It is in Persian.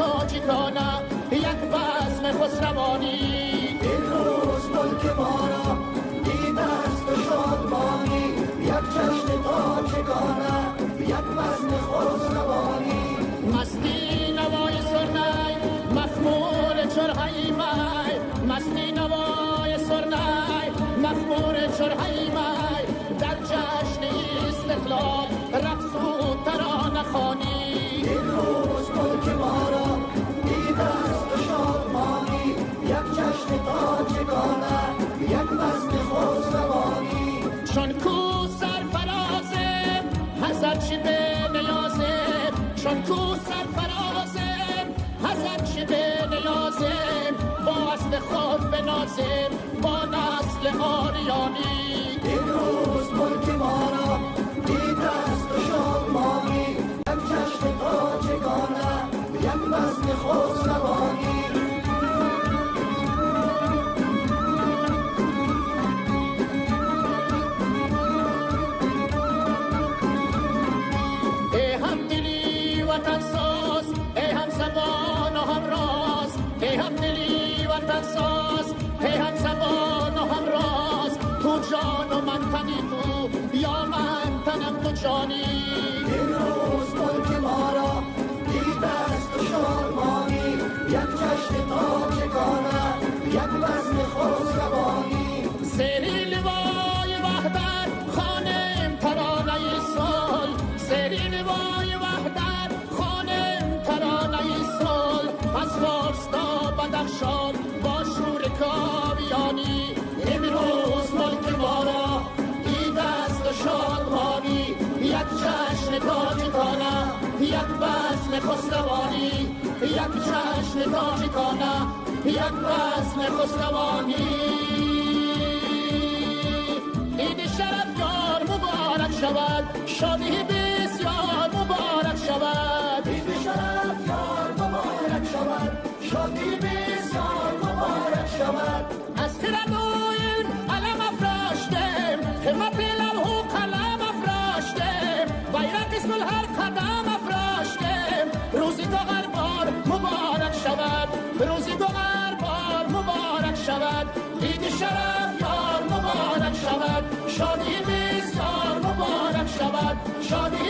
شادمانی یک بزم خسروانی. این روز ملک ما را دیده است و شادمانی یک جشن تاجیکانه یک بزم خسروانی. مستی نوای سرنای مخمور چرهی مای. مستی نوای سرنای مخمور چرهی مای. هزار چی به نیازه چون کو سرفرازه هزار چی به با اصل خود بنازه با نسل آریانی. این روز ملک ما را دیده است و شادمانی یک جشن تاجگانه یک بزم خسروانی ای وطن ساز ای هم زبان و هم راز تو جان و من تنی تو یا من تنم تو جانی. یک بزم خسروانی یک جشن تاجکانه یک بزم خسروانی. شرف یار مبارک شود شادی بسیار مبارک شود. شرف یار مبارک شود شادی بسیار مبارک شود. از خردوین علم افراشتیم همه پیلم و قلم افراشتیم بیرق اسم هر قدم روزی دو بار مبارک شود. دید شرف یار مبارک شود. شادی میز یار مبارک شود. شادی